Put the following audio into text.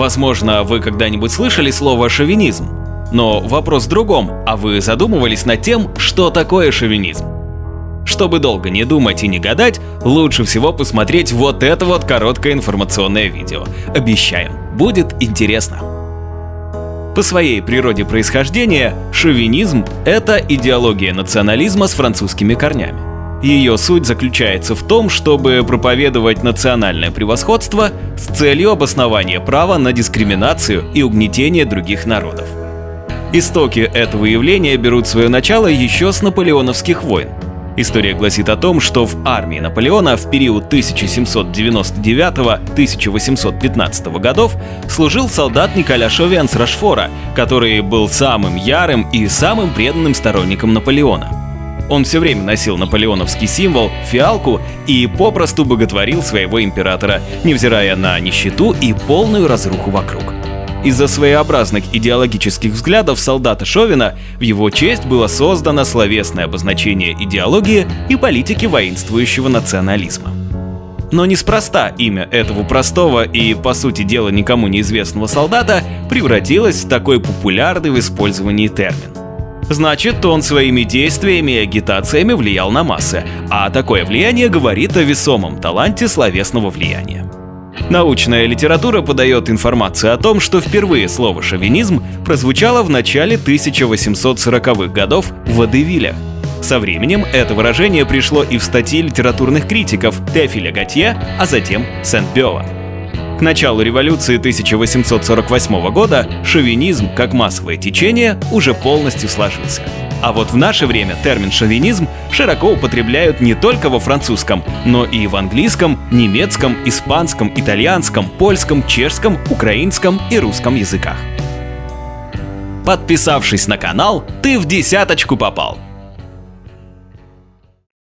Возможно, вы когда-нибудь слышали слово «шовинизм». Но вопрос в другом, а вы задумывались над тем, что такое шовинизм? Чтобы долго не думать и не гадать, лучше всего посмотреть вот это вот короткое информационное видео. Обещаем, будет интересно. По своей природе происхождения, шовинизм — это идеология национализма с французскими корнями. Ее суть заключается в том, чтобы проповедовать национальное превосходство с целью обоснования права на дискриминацию и угнетение других народов. Истоки этого явления берут свое начало еще с наполеоновских войн. История гласит о том, что в армии Наполеона в период 1799-1815 годов служил солдат Николя Шовиан с Рашфора, который был самым ярым и самым преданным сторонником Наполеона. Он все время носил наполеоновский символ – фиалку и попросту боготворил своего императора, невзирая на нищету и полную разруху вокруг. Из-за своеобразных идеологических взглядов солдата Шовина в его честь было создано словесное обозначение идеологии и политики воинствующего национализма. Но неспроста имя этого простого и, по сути дела, никому неизвестного солдата превратилось в такой популярный в использовании термин. Значит, он своими действиями и агитациями влиял на массы, а такое влияние говорит о весомом таланте словесного влияния. Научная литература подает информацию о том, что впервые слово «шовинизм» прозвучало в начале 1840-х годов в Водевилях. Со временем это выражение пришло и в статьи литературных критиков Тефиля Готье, а затем Сент-Пёва. К началу революции 1848 года шовинизм как массовое течение уже полностью сложился. А вот в наше время термин «шовинизм» широко употребляют не только во французском, но и в английском, немецком, испанском, итальянском, польском, чешском, украинском и русском языках. Подписавшись на канал, ты в десяточку попал.